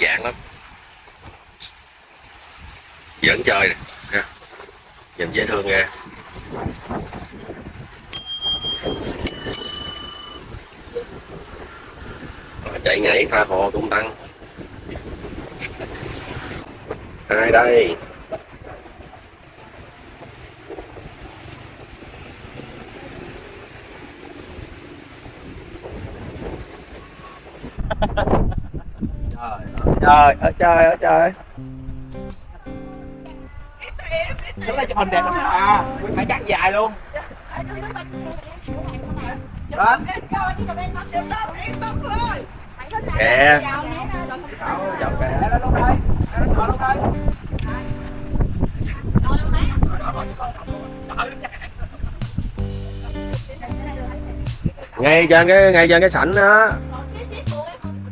dạng lắm. Dẫn chơi nè, ha. nhìn dễ thương ghê. Chạy nhảy tha hồ cũng tăng. Ai đây? Trời ở trời ở trời đứng lên chụp hình đẹp lắm à Phải cắt dài luôn. Đó kìa. Chậu kè đó lúc đây Đó lúc đây ngay trên cái, ngay trên cái sảnh đó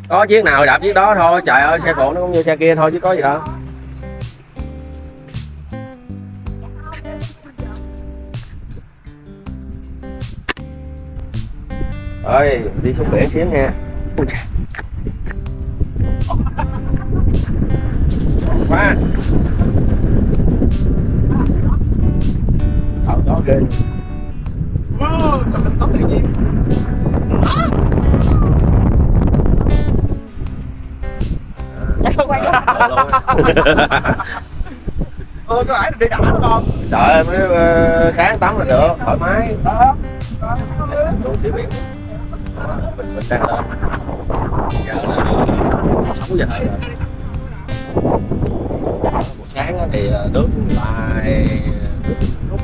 có chiếc nào đạp chiếc đó thôi. Trời ơi xe cộ nó cũng như xe kia thôi chứ có gì đâu. Ơi đi xuống biển xíu nha. Quá Trời đó ghê. Wow, Trời ơi, tóc tự nhiên Ôi có phải đi đảo đúng không? trời ơi mới ờ, sáng tắm là được. Thoải mái. Đó xuống xíu biển mình mình đang lên giờ là sáu giờ rồi. Buổi sáng thì ờ, nước lại. Nước rút.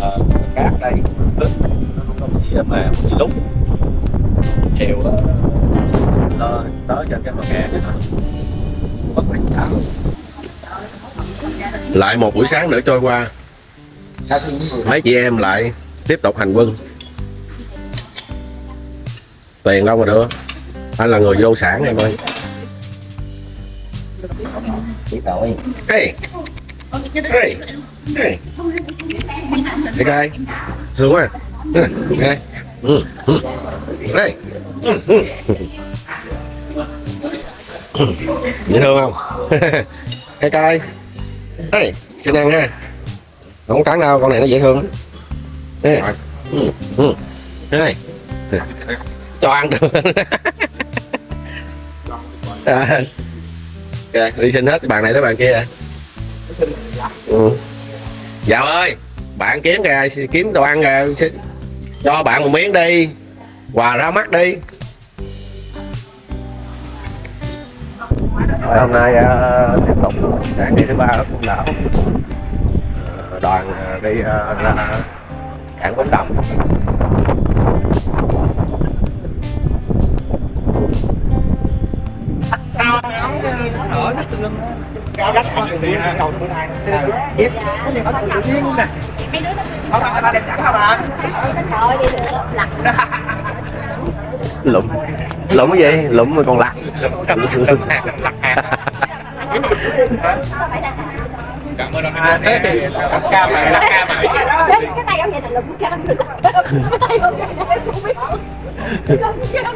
Ờ, cát đây. Nước nó không có bị mềm bị lúc chiều á, tới trên cái bờ kè bất bình thảo lại một buổi sáng nữa trôi qua. Mấy chị em lại tiếp tục hành quân. Tiền đâu mà đưa anh là người vô sản em ơi. Hey Hey, hey. Hey guy. Hey. Ừ, ừ. Hey. Dễ thương không? Hey guy. Hey, xin ăn ha. Không cắn đâu, con này nó dễ thương lắm. Hey. Ừ, ừ. Hey. Cho ăn được. à. Ok, đi xin hết bàn này tới bàn kia. Ừ. Dạ ơi, bạn kiếm kìa, kiếm đồ ăn kìa, cho bạn một miếng đi, quà ra mắt đi. Rồi, hôm nay uh, tiếp tục sáng ngày thứ ba ở Côn Đảo. Ờ, đoàn ờ, đi ờ, ra cảng Bến Đầm. cao đất con được cầu bữa nay tiếp cái gì có tự nhiên nè không phải ta đem sẵn không à Lụm, lụm cái gì? Lụm mà còn lặt cảm ơn anh thế thì lắc ca mà lắc ca mà. Cái tay ông vậy là ông được cái tay ông vậy là không biết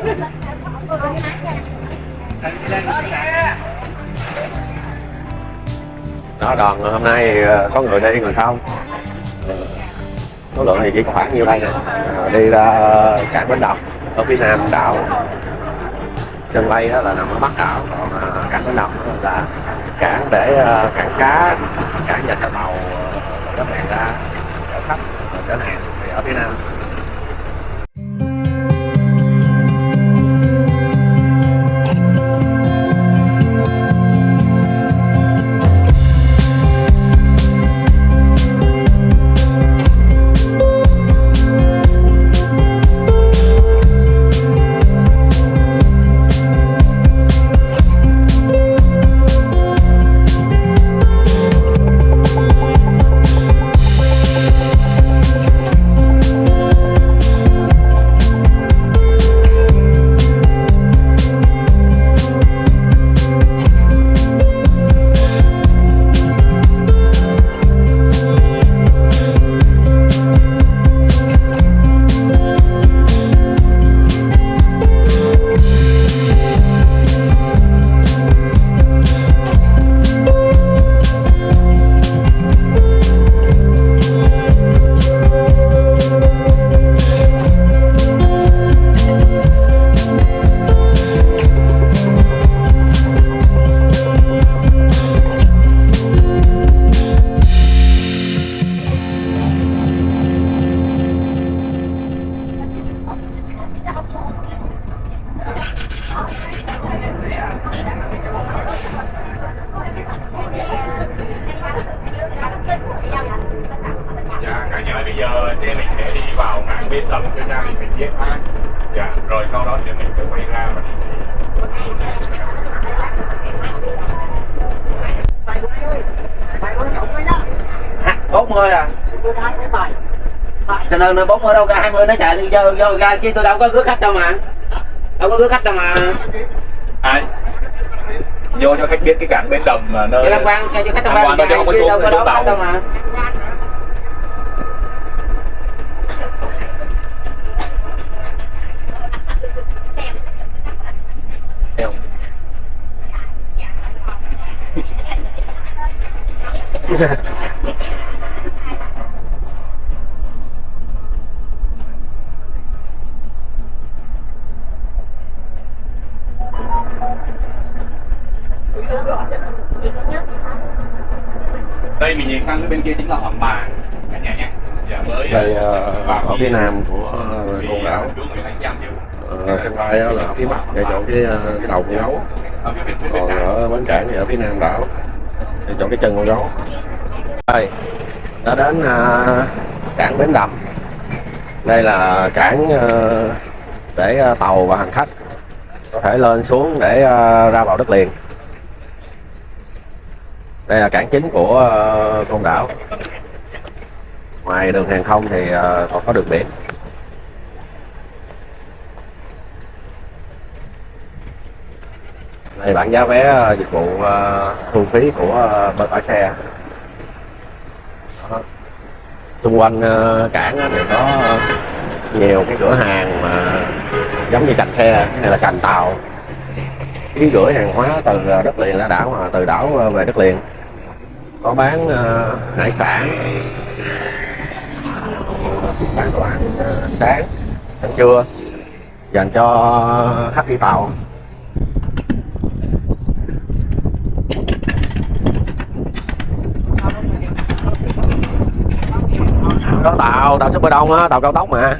được đó đoàn hôm nay ờ, có người đi người không? Ờ, số lượng thì chỉ có khoảng nhiêu đây nè. Ờ, đi ra cảng bến đầm ở phía nam đảo sân bay đó là nằm ở bắc đảo, còn ờ, cảng bến nằm là cảng để ờ, cảng cá, cảng nhà tàu bến đầm phía nam thì mình viết ha dạ rồi sau đó thì mình sẽ quay ra đi. Bốn mươi à? Cho nên nó bốn mươi đâu ra hai mươi nó chạy đi vô vô ra chứ tôi đâu có rước khách đâu mà. Đâu có rước khách đâu mà. Ai? Vô cho khách biết cái cảng bến đầm mà nơi cho quan cho khách tham quan chứ không có chứ xuống đâu có đón khách đâu mà đây mình nhìn sang bên kia chính là hòn bà cả nhà nhé. Đây ờ, vào ở phía nam của ờ, côn đảo Ờ, sân bay là ở phía bắc để chỗ cái ờ, cái đầu con gấu. Còn ở bến cảng thì ở phía nam đảo để chỗ cái chân con gấu đây đã đến uh, cảng bến đầm. Đây là cảng uh, để uh, tàu và hành khách có thể lên xuống để uh, ra vào đất liền. Đây là cảng chính của uh, côn đảo. Ngoài đường hàng không thì uh, còn có đường biển. Đây bảng giá vé dịch vụ uh, thu phí của uh, bên bãi xe xung quanh ờ, cảng thì có nhiều cái cửa hàng mà giống như cành xe hay là cành tàu. Ký gửi hàng hóa từ đất liền ra đảo mà, từ đảo ờ, về đất liền. Có bán ờ, hải sản. Bán đồ ăn sáng, ăn trưa. Dành cho khách đi tàu đó tàu tàu super đông á tàu cao tốc mà.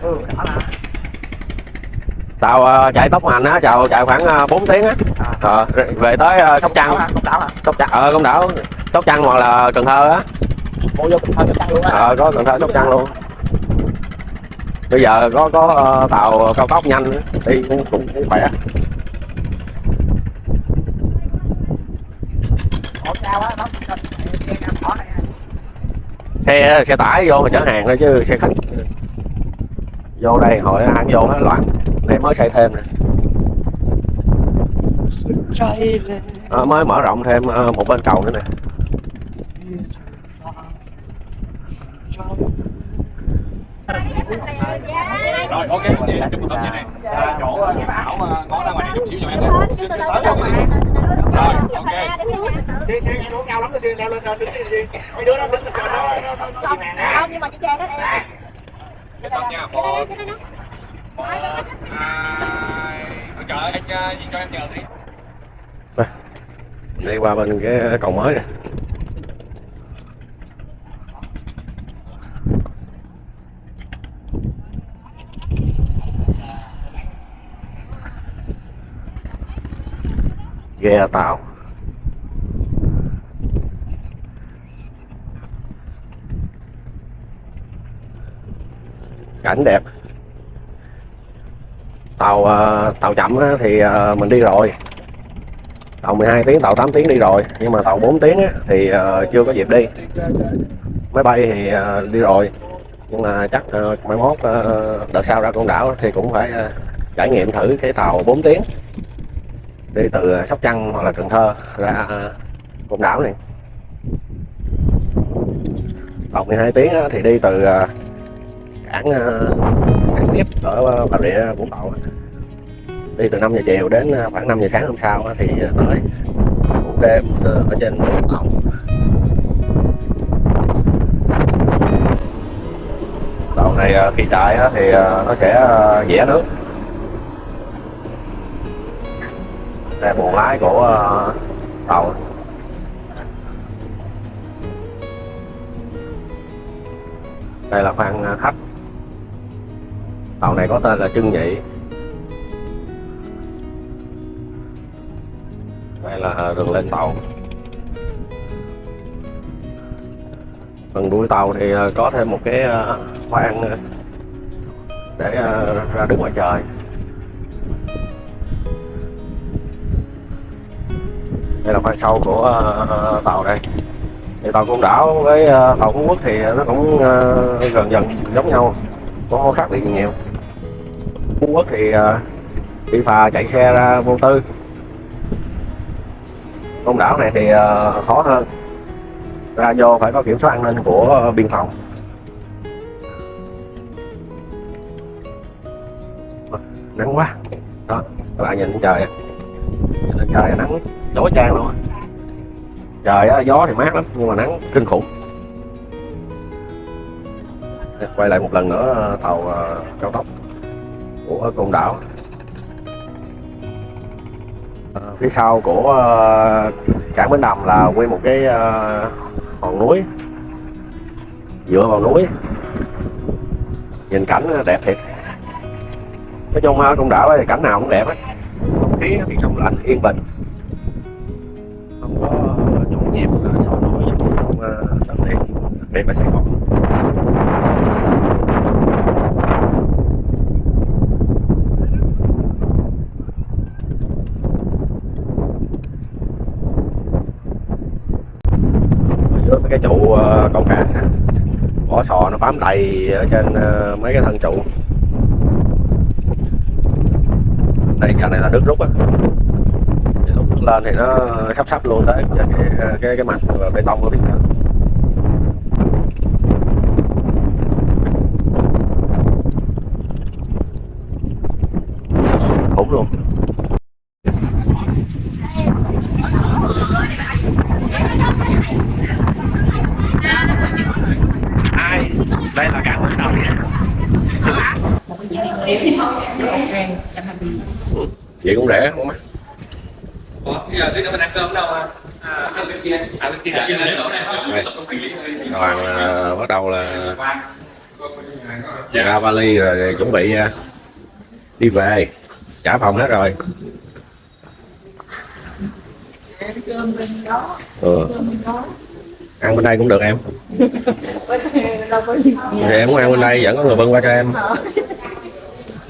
Tàu ờ, chạy tốc hành á chào chạy khoảng ờ, 4 tiếng á. Ờ, về tới sóc trăng. Sóc trăng ờ công đảo sóc trăng hoặc là cần thơ á. Ờ có cần thơ sóc trăng luôn. Bây giờ có có tàu cao tốc nhanh á, đi cũng, cũng khỏe xe xe tải vô mà chở hàng thôi chứ xe khách. Vô đây hồi ăn vô nó loạn. Để mới xây thêm nè. Ờ, mới mở rộng thêm ờ, một bên cầu nữa nè. Rồi ok. Mừng tốt vậy này à, chỗ bảo mà ngó ra ngoài này chút xíu cho em Rồi, ok. xe xe nghe nó cao lắm xe leo lên đứng đi mấy đứa nó đứng nó Không, nhưng mà chị Trang đó em. Cái nha đó, một đó, một hai trời ơi anh ờ, cho em nhờ đi đi qua bên cái cầu mới nè ghe tàu. Cảnh đẹp. Tàu ờ, tàu chậm thì ờ, mình đi rồi. Tàu 12 tiếng, tàu 8 tiếng đi rồi. Nhưng mà tàu 4 tiếng thì ờ, chưa có dịp đi. Máy bay thì đi rồi. Nhưng mà chắc mai mốt đợt sau ra con đảo thì cũng phải trải nghiệm thử cái tàu 4 tiếng đi từ à, Sóc Trăng hoặc là Cần Thơ ra à, côn đảo này. Tàu 12 tiếng thì đi từ à, cảng cảng tiếp ở Bà Rịa Vũng Tàu đi từ 5 giờ chiều đến khoảng 5 giờ sáng hôm sau thì tới ngủ đêm ở trên tàu. Đoạn này khi chạy thì nó sẽ dễ nước. Đây là buồng lái của ờ, tàu. Đây là khoang ờ, khách. Tàu này có tên là trưng nhị. Đây là ờ, đường lên tàu. Phần đuôi tàu thì có thêm một cái khoang để ra đứng ngoài trời. Đây là khoang sau của uh, tàu đây. Thì tàu côn đảo với uh, tàu phú quốc thì nó cũng uh, gần dần giống nhau có khác biệt nhiều. Phú quốc thì uh, đi phà chạy xe ra vô tư. Côn đảo này thì uh, khó hơn. Ra vô phải có kiểm soát an ninh của biên phòng. Nắng quá. Đó các bạn nhìn trời. Nhìn trời nắng chói chang luôn trời á, gió thì mát lắm nhưng mà nắng kinh khủng. Quay lại một lần nữa tàu ờ, cao tốc của côn đảo. Ờ, phía sau của ờ, cảng Bến Đầm là nguyên một cái ờ, hòn núi. Dựa vào núi. Nhìn cảnh ờ, đẹp thiệt. Nói chung ở con đảo thì cảnh nào cũng đẹp á không khí thì trong lành yên bình không có nhộn nhịp sôi nổi giống như trong đất liền đặc biệt Sài Gòn cái trụ ờ, câu cá vỏ sò nó bám đầy ở trên ờ, mấy cái thân trụ. Đây cái này là nước rút á lên thì nó sắp sắp luôn tới ờ, cái cái, cái, mặt bê tông của phía vậy cũng rẻ không mắc Ủa, bây giờ tí nữa mình ăn cơm đâu à? À, ăn bên kia. À, bên kia. À, bên chỗ này. Đây. Không hành lý thôi. đoàn là bắt đầu là Qua. ra vali rồi, rồi chuẩn bị à, đi về. Trả phòng hết rồi. Cơm bên đó ừ. cơm bên đó ăn bên đây cũng được em. Thì em muốn ăn bên đây vẫn có người bưng qua cho em.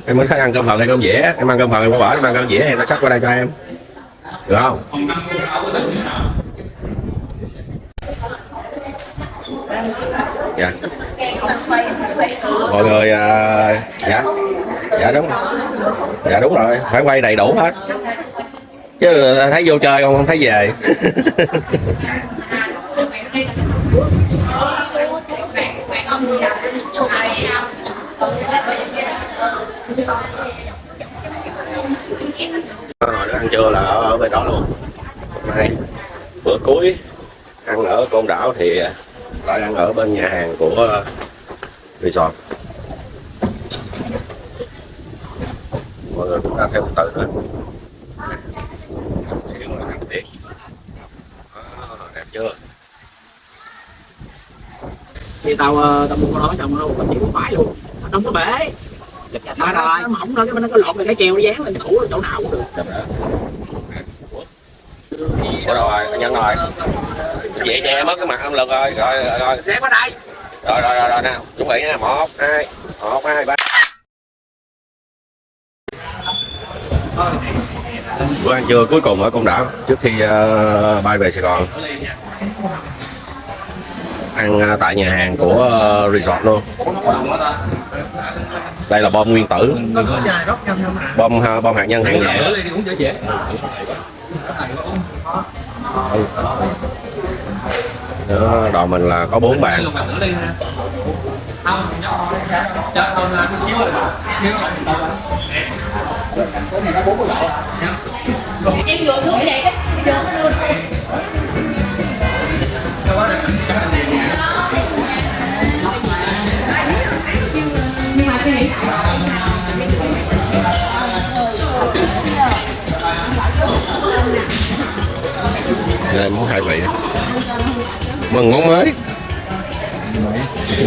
Em muốn thích ăn cơm phần hay cơm dĩa? Em ăn cơm phần em có bỏ em ăn cơm dĩa thì ta sắp qua đây cho em. Được không? Dạ mọi người à, dạ. Dạ đúng dạ đúng rồi. Phải quay đầy đủ hết. Chứ thấy vô chơi không không thấy về. Ờ, ăn trưa là ở, về bên đó luôn. Hôm nay bữa cuối ăn ở côn đảo thì lại ăn ở bên nhà hàng của resort mọi người cũng thêm một từ nữa xíu là tiết đẹp chưa? Thì tao ờ, tao mua con đó xong nó tao chỉ phải luôn. Nó đóng cái bể. Mà nó, nó mỏng thôi cái nó có lột cái keo nó dán lên tủ chỗ nào cũng được. Đẹp đó Ủa rồi, nhân rồi. Vậy che mất cái mặt âm lực rồi, rồi, rồi, dán vào đây rồi, rồi, rồi, rồi nào, chuẩn bị nha, một, hai, một, hai, ba. Bữa ăn trưa cuối cùng ở Côn Đảo. Trước khi ờ, bay về Sài Gòn. Ăn ờ, tại nhà hàng của ờ, resort luôn. Đây là bom nguyên tử. Bom ờ, bom hạt nhân hạng nhẹ Đó, đoàn mình là có bốn bạn. Mình đâu em vừa xuống vậy đó nhưng mà suy nghĩ Đây món hai vị Mừng món mới.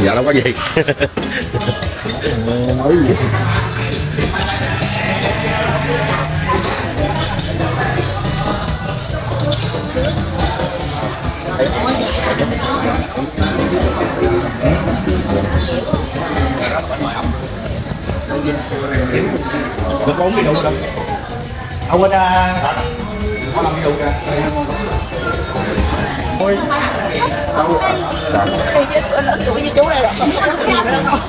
Dạ đâu có gì. Được bốn cái đủ rồi ông quên uh, có làm cái đủ kìa ôi tuổi như chú này là không có gì nữa đâu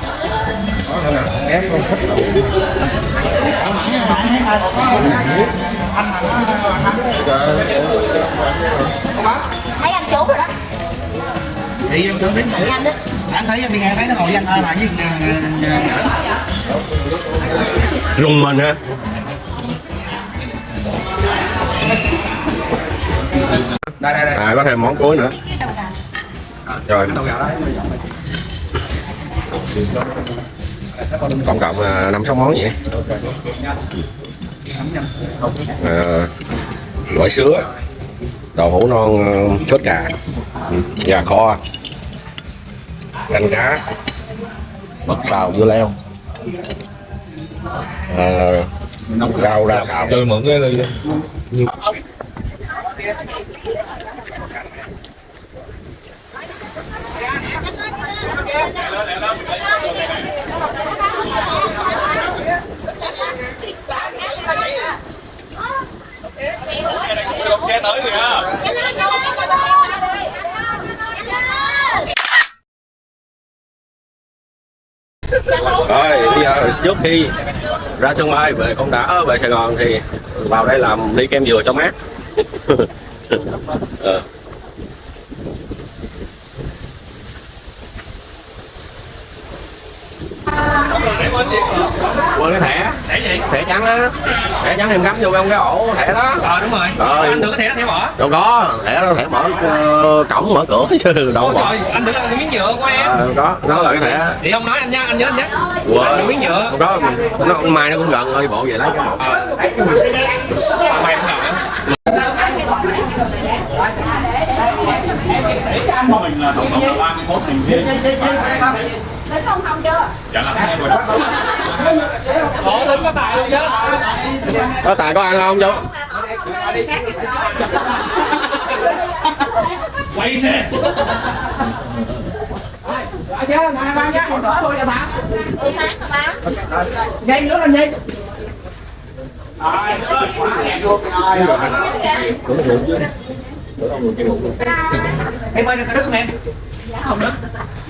thấy anh chú rồi đó. Thì em tưởng đến thấy anh đó anh thấy em đi ngang thấy nó ngồi với anh thôi mà với Rùng mình hả đây đây đây. À có thêm món cuối nữa. Rồi. Tổng cộng là năm sáu món vậy. À, Gỏi sứa Đậu hũ non ờ, sốt cà ừ, Gà kho Canh cá Mật xào dưa leo. À, Rau ra xào. Chơi mượn cái tới kìa. Rồi, bây giờ trước khi ra sân bay về con đã về Sài Gòn thì vào đây làm ly kem dừa cho mát. Ờ quên cái thẻ. Để gì? thẻ trắng á. Thẻ trắng em gắm vô trong cái ổ thẻ đó. Ờ đúng rồi. Rồi. Anh được cái thẻ thẻ bỏ. Đâu có thẻ đó thẻ mở ờ, cổng mở cửa chứ đâu trời, anh được cái miếng nhựa của em. Ờ, có nó là cái thẻ. Thì ông nói anh nhá, anh nhớ anh quên. Được miếng nhựa không có nó mai nó cũng gần thôi bộ về lấy cái một Mày không ngờ Đến không không chưa? Dạ làm em rồi Ủa tính có tài luôn chứ có tài có ăn không chú Quay xe em ơi cái đất không em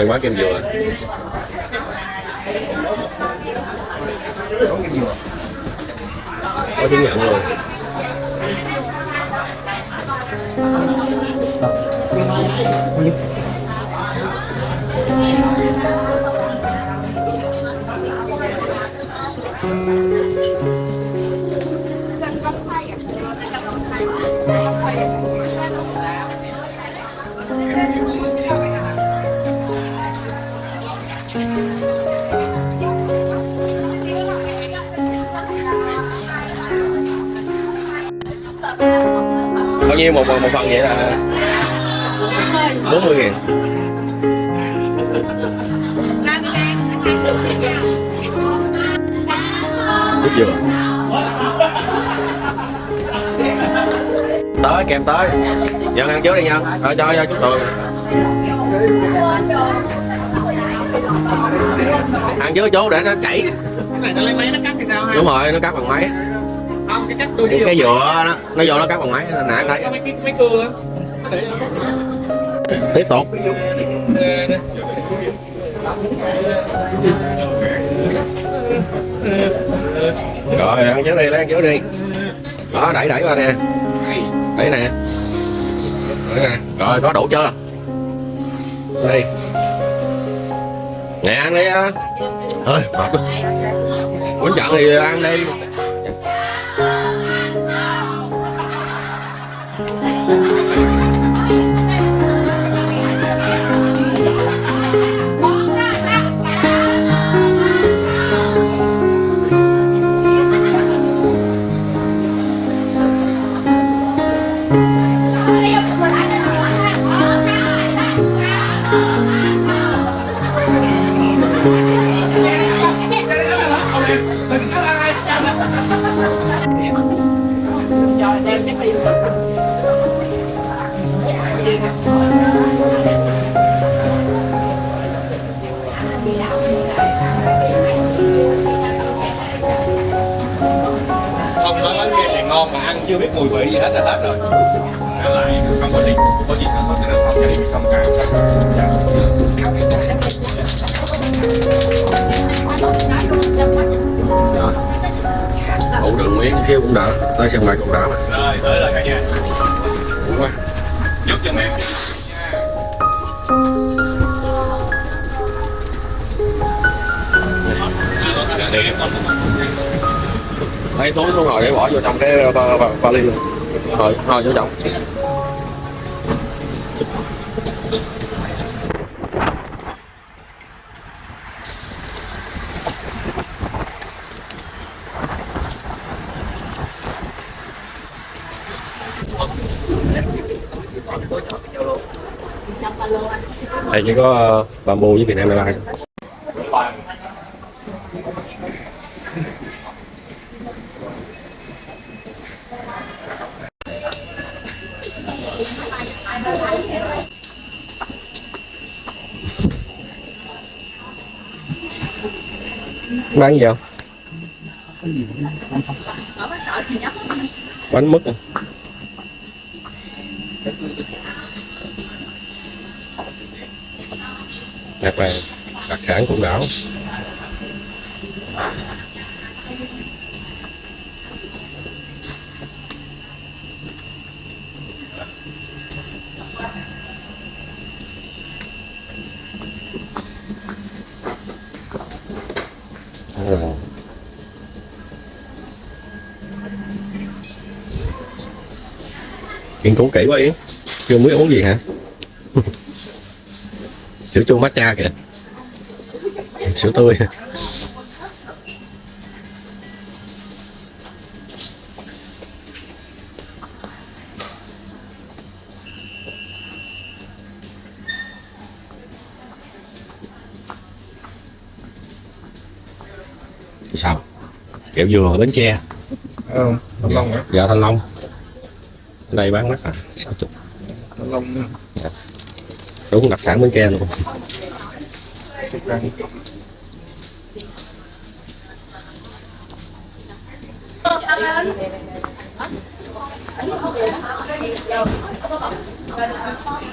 Đừng quá kem dừa. Có chứng nhận luôn nhiêu một một phần vậy là 40 ngàn. Biết chưa? Tới kèm tới. Nhận ăn trước đi nha. Rồi cho cho chút tường ăn trước chú để nó chảy. Cái này nó lấy máy nó cắt thì sao ha? đúng rồi nó cắt bằng máy cái cái, dừa nó nó vô nó cắt bằng máy nãy em thấy. tiếp tục. Rồi ăn trước đi lấy ăn trước đi. Đó đẩy đẩy qua nè. Đẩy nè. Rồi có đủ chưa? Đi. Nè ăn đi á. Thôi mệt quá. Quýnh trận thì ăn đi ngon mà ăn chưa biết mùi vị gì hết là hết rồi. Ăn lại không có gì có gì sản xuất thì nó không gia đình không cả ủ đường miếng xíu cũng đỡ. Tới sân bay cũng đỡ mà. Rồi, tới rồi cả nhà. Ủ quá. Giúp giùm em còn lấy xuống xuống rồi để bỏ vô trong cái ờ, ba- ba- vali luôn. Rồi thôi vô trong. Đây chỉ có ờ, bamboo với Việt Nam Airlines bán gì không bánh mứt à? đặc là đặc sản của đảo Rồi. Cứu kỹ quá Yến Chưa biết uống gì hả? Sữa chua matcha kìa. Sữa tươi. Sao? Kẹo dừa bến tre. Không, thanh long hả? dạ thanh long đây bán mắc à? Sáu chục Thanh long đúng đặc sản bến tre luôn.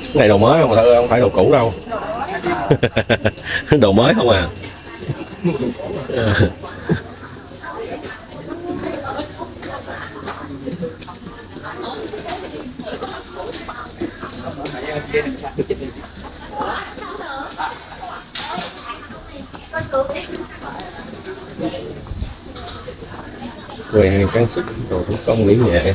Cái này đồ mới không? Mà không phải đồ cũ đâu. Đồ mới không à hàng trang sức đồ thủ công mỹ nghệ.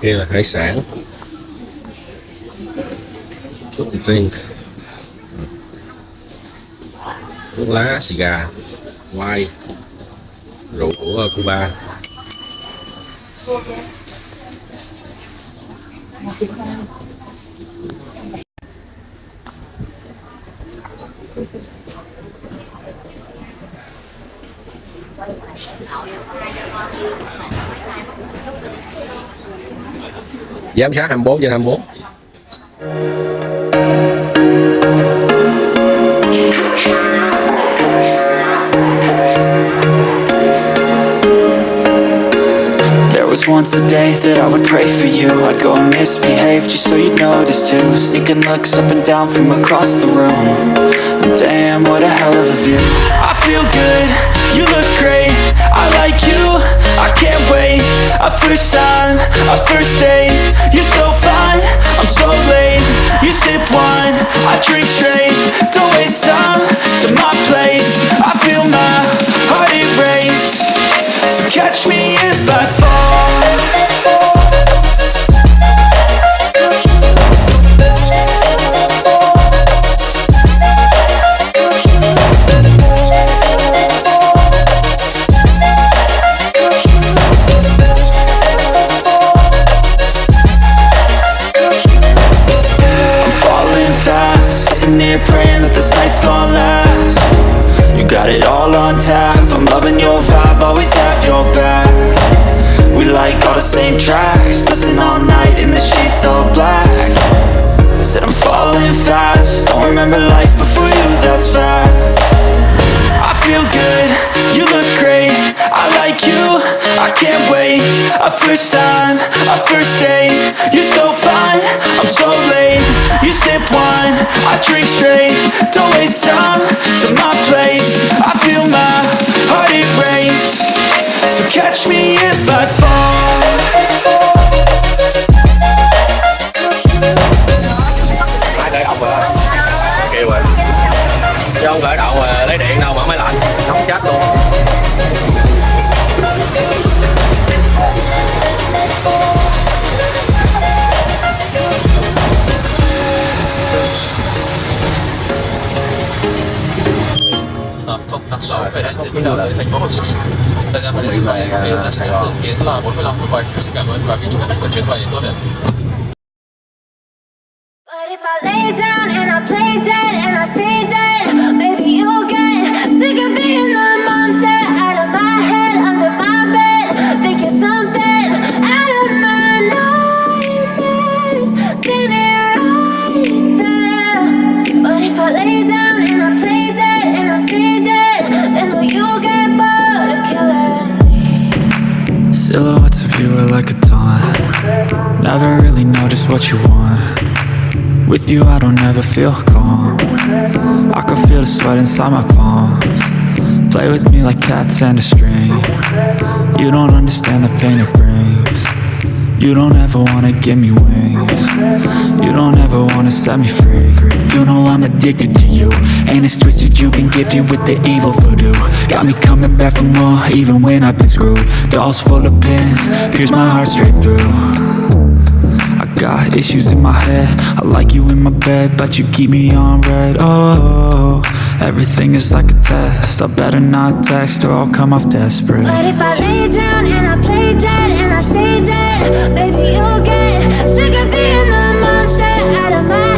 Kia là hải sản. Thuốc drink. Thuốc lá, xì gà quay rượu của Cuba. Giám sát 24 trên 24 There was once a day that I would pray for you. I'd go and misbehave just so you'd notice too. Sneaking looks up and down from across the room. And Damn, what a hell of a view. I feel good, you look great. I like you, I can't wait. A first time, a first date I'm so late You sip wine, I drink straight. Don't waste time to my place. I feel my heart erase. So catch me if I fall sip I drink straight, don't waste time to my place. I feel my heart erase, so catch me if I fall. Ai ông rồi kêu rồi. Chứ không ờ, lấy điện đâu mà máy lạnh. Nóng chết luôn. Hợp công tác số về đi nào tới thành phố Hồ Chí Minh. Thời gian đến sân bay bây giờ sẽ dự kiến là 45 phút quay. Xin cảm ơn và kính chúc các bạn chuyến bay tốt đẹp. What you want. With you I don't ever feel calm. I can feel the sweat inside my palms. Play with me like cats and a string. You don't understand the pain it brings. You don't ever wanna give me wings. You don't ever wanna set me free. You know I'm addicted to you. And it's twisted you've been gifted with the evil voodoo. Got me coming back for more even when I've been screwed. Dolls full of pins, pierce my heart straight through got issues in my head. I like you in my bed But you keep me on red. Oh, everything is like a test. I better not text or I'll come off desperate. But if I lay down and I play dead and I stay dead, baby you'll get sick of being the monster. Out of my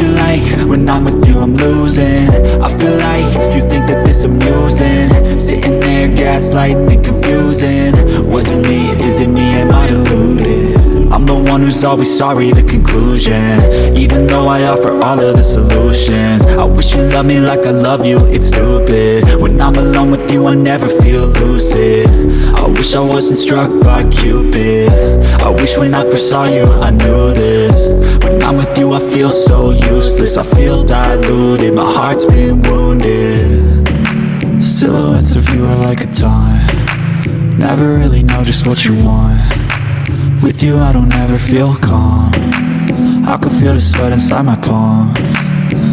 feel like. When I'm with you I'm losing. I feel like you think that this amusing. Sitting there gaslighting and confusing. Was it me, is it me, am I deluded? I'm the one who's always sorry, the conclusion. Even though I offer all of the solutions. I wish you loved me like I love you, it's stupid. When I'm alone with you, I never feel lucid. I wish I wasn't struck by Cupid. I wish when I first saw you, I knew this I'm with you, I feel so useless. I feel diluted, my heart's been wounded. Silhouettes of you are like a taunt Never really know just what you want. With you I don't ever feel calm. I can feel the sweat inside my palm.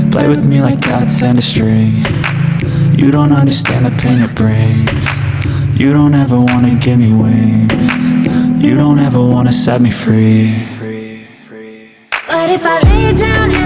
Play with me like cats and a string. You don't understand the pain it brings. You don't ever wanna give me wings. You don't ever wanna set me free but if I lay down